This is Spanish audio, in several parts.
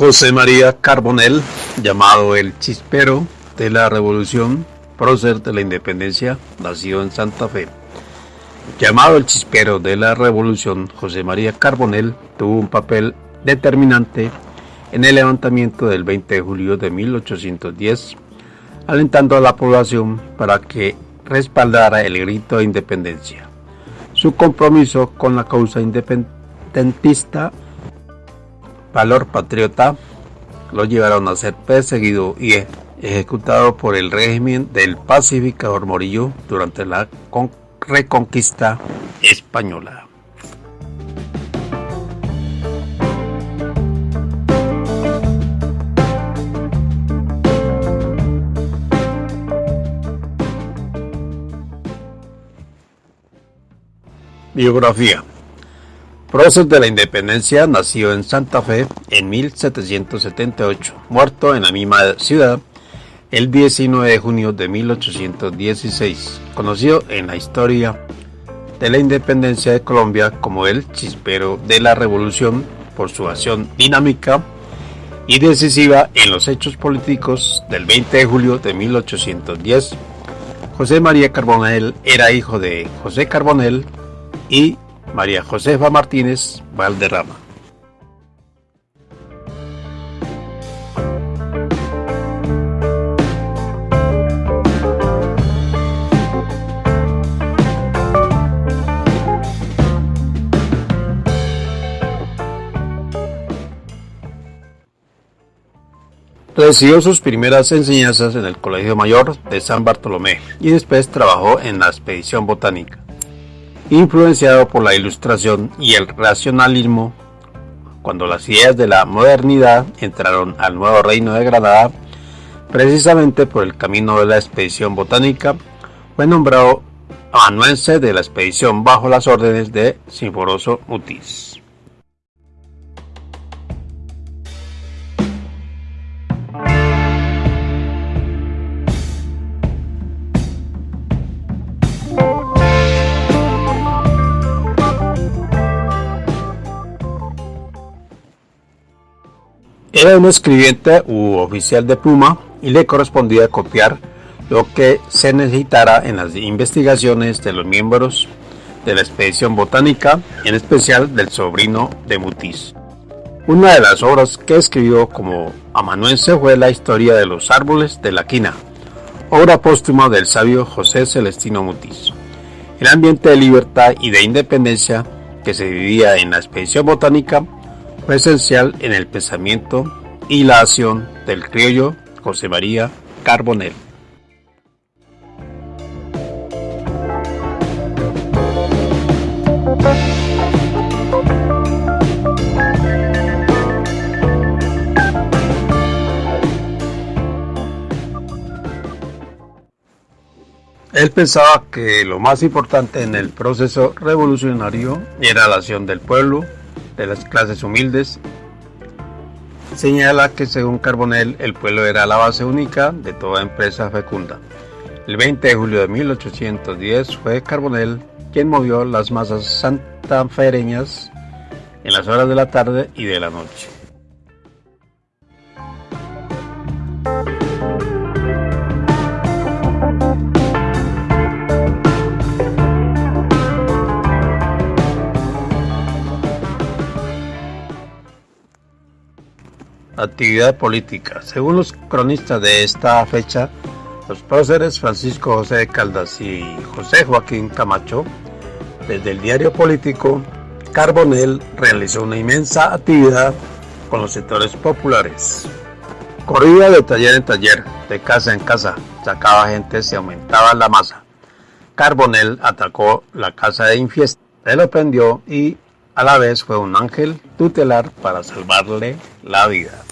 José María Carbonell, llamado el Chispero de la Revolución, prócer de la Independencia, nació en Santa Fe. Llamado el Chispero de la Revolución, José María Carbonell tuvo un papel determinante en el levantamiento del 20 de julio de 1810, alentando a la población para que respaldara el grito de independencia. Su compromiso con la causa independentista, valor patriota, lo llevaron a ser perseguido y ejecutado por el régimen del pacificador Morillo durante la reconquista española. Biografía. Prócer de la Independencia nació en Santa Fe en 1778, muerto en la misma ciudad el 19 de junio de 1816, conocido en la historia de la independencia de Colombia como el chispero de la revolución por su acción dinámica y decisiva en los hechos políticos del 20 de julio de 1810. José María Carbonell era hijo de José Carbonell, y María Josefa Martínez Valderrama. Recibió sus primeras enseñanzas en el Colegio Mayor de San Bartolomé y después trabajó en la expedición botánica influenciado por la ilustración y el racionalismo, cuando las ideas de la modernidad entraron al nuevo reino de Granada, precisamente por el camino de la expedición botánica, fue nombrado amanuense de la expedición bajo las órdenes de Sinforoso Mutis. Era un escribiente u oficial de pluma y le correspondía copiar lo que se necesitara en las investigaciones de los miembros de la expedición botánica, en especial del sobrino de Mutis. Una de las obras que escribió como amanuense fue la historia de los árboles de la quina, obra póstuma del sabio José Celestino Mutis. El ambiente de libertad y de independencia que se vivía en la expedición botánica fue esencial en el pensamiento y la acción del criollo José María Carbonell. Él pensaba que lo más importante en el proceso revolucionario era la acción del pueblo de las clases humildes. Señala que según Carbonell el pueblo era la base única de toda empresa fecunda. El 20 de julio de 1810 fue Carbonell quien movió las masas santafereñas en las horas de la tarde y de la noche. Actividad política. Según los cronistas de esta fecha, los próceres Francisco José de Caldas y José Joaquín Camacho, desde el diario político, Carbonell realizó una inmensa actividad con los sectores populares. Corría de taller en taller, de casa en casa, sacaba gente, se aumentaba la masa. Carbonell atacó la casa de Infiesta, se lo prendió y a la vez fue un ángel tutelar para salvarle la vida.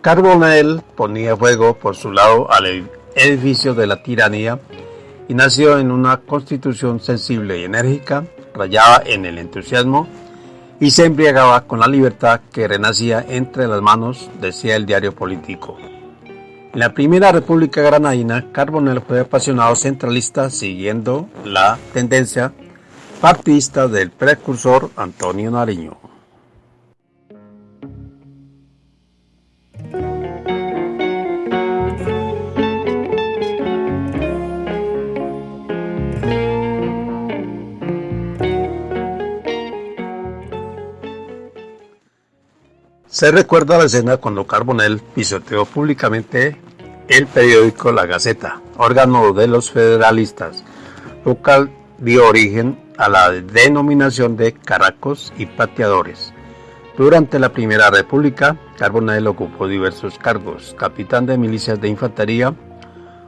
Carbonell ponía fuego por su lado al edificio de la tiranía y nació en una constitución sensible y enérgica, rayada en el entusiasmo y se embriagaba con la libertad que renacía entre las manos, decía el diario político. En la primera República Granadina, Carbonell fue apasionado centralista siguiendo la tendencia partidista del precursor Antonio Nariño. Se recuerda la escena cuando Carbonell pisoteó públicamente el periódico La Gaceta, órgano de los federalistas, local dio origen a la denominación de caracos y pateadores. Durante la Primera República, Carbonell ocupó diversos cargos, capitán de milicias de infantería,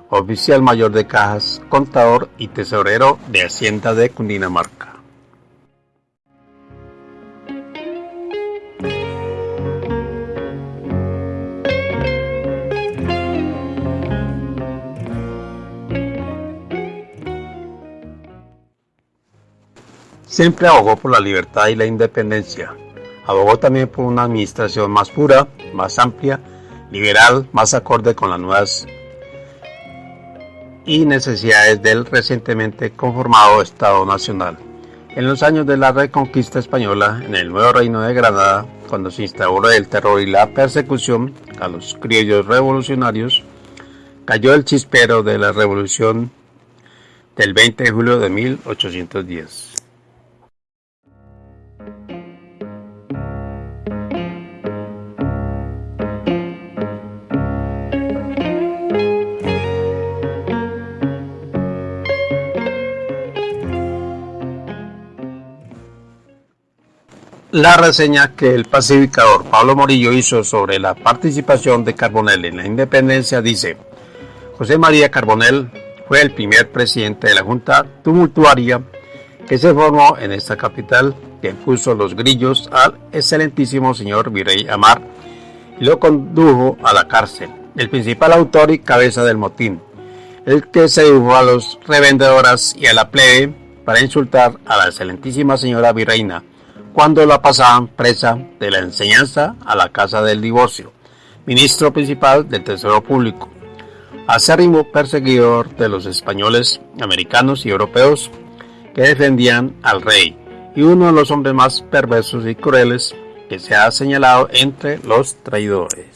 oficial mayor de cajas, contador y tesorero de Hacienda de Cundinamarca. Siempre abogó por la libertad y la independencia. Abogó también por una administración más pura, más amplia, liberal, más acorde con las nuevas y necesidades del recientemente conformado Estado Nacional. En los años de la Reconquista Española, en el nuevo Reino de Granada, cuando se instauró el terror y la persecución a los criollos revolucionarios, cayó el chispero de la revolución del 20 de julio de 1810. La reseña que el pacificador Pablo Morillo hizo sobre la participación de Carbonell en la independencia dice, José María Carbonell fue el primer presidente de la Junta Tumultuaria que se formó en esta capital, que puso los grillos al excelentísimo señor Virrey Amar y lo condujo a la cárcel, el principal autor y cabeza del motín, el que se dibujó a los revendedoras y a la plebe para insultar a la excelentísima señora Virreina, cuando la pasaban presa de la enseñanza a la casa del divorcio, ministro principal del Tesoro Público, acérrimo perseguidor de los españoles, americanos y europeos que defendían al rey y uno de los hombres más perversos y crueles que se ha señalado entre los traidores.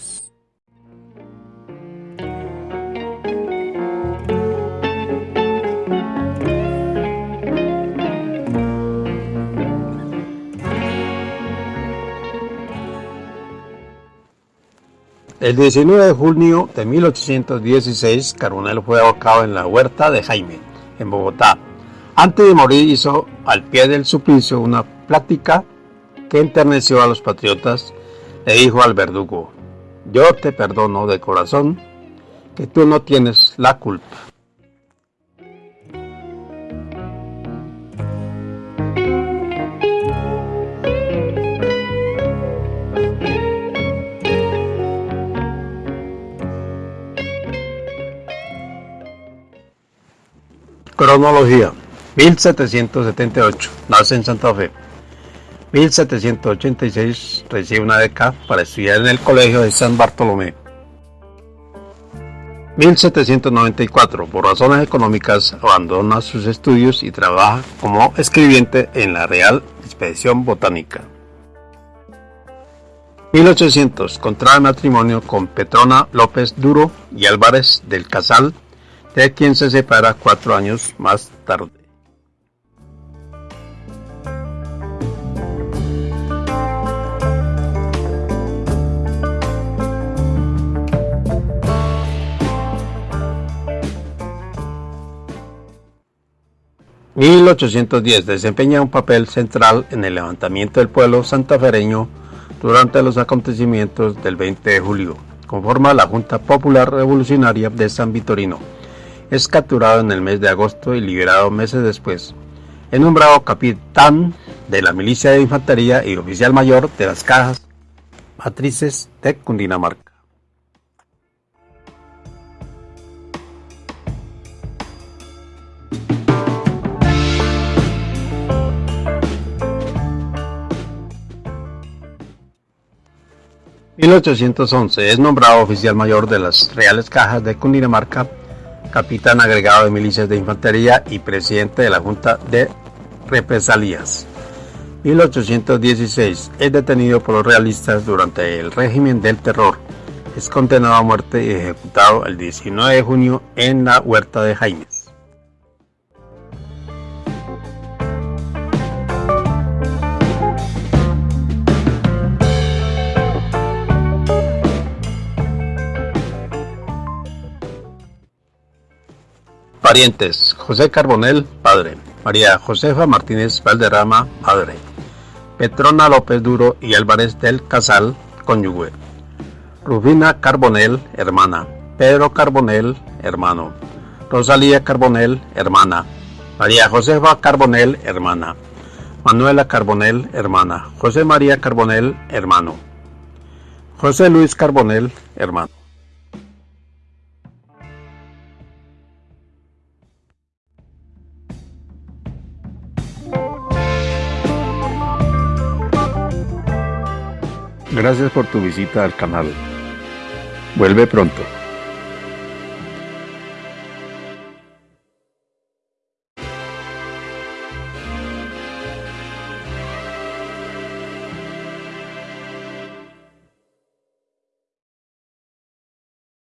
El 19 de junio de 1816, Carbonell fue ahorcado en la huerta de Jaime, en Bogotá. Antes de morir hizo al pie del suplicio una plática que enterneció a los patriotas. Le dijo al verdugo, yo te perdono de corazón que tú no tienes la culpa. Cronología. 1778 Nace en Santa Fe. 1786 recibe una beca para estudiar en el Colegio de San Bartolomé. 1794 por razones económicas abandona sus estudios y trabaja como escribiente en la Real Expedición Botánica. 1800 contrae matrimonio con Petrona López Duro y Álvarez del Casal de quien se separa cuatro años más tarde. ...1810 desempeña un papel central en el levantamiento del pueblo santafereño durante los acontecimientos del 20 de julio. Conforma la Junta Popular Revolucionaria de San Vitorino es capturado en el mes de agosto y liberado meses después. Es nombrado capitán de la milicia de infantería y oficial mayor de las cajas matrices de Cundinamarca. 1811 es nombrado oficial mayor de las Reales Cajas de Cundinamarca, capitán agregado de milicias de infantería y presidente de la Junta de Represalias. 1816 es detenido por los realistas durante el régimen del terror. Es condenado a muerte y ejecutado el 19 de junio en la Huerta de Jaime. Parientes: José Carbonel, padre. María Josefa Martínez Valderrama, madre. Petrona López Duro y Álvarez del Casal, cónyuge. Rufina Carbonel, hermana. Pedro Carbonel, hermano. Rosalía Carbonel, hermana. María Josefa Carbonel, hermana. Manuela Carbonel, hermana. José María Carbonel, hermano. José Luis Carbonel, hermano. Gracias por tu visita al canal. Vuelve pronto.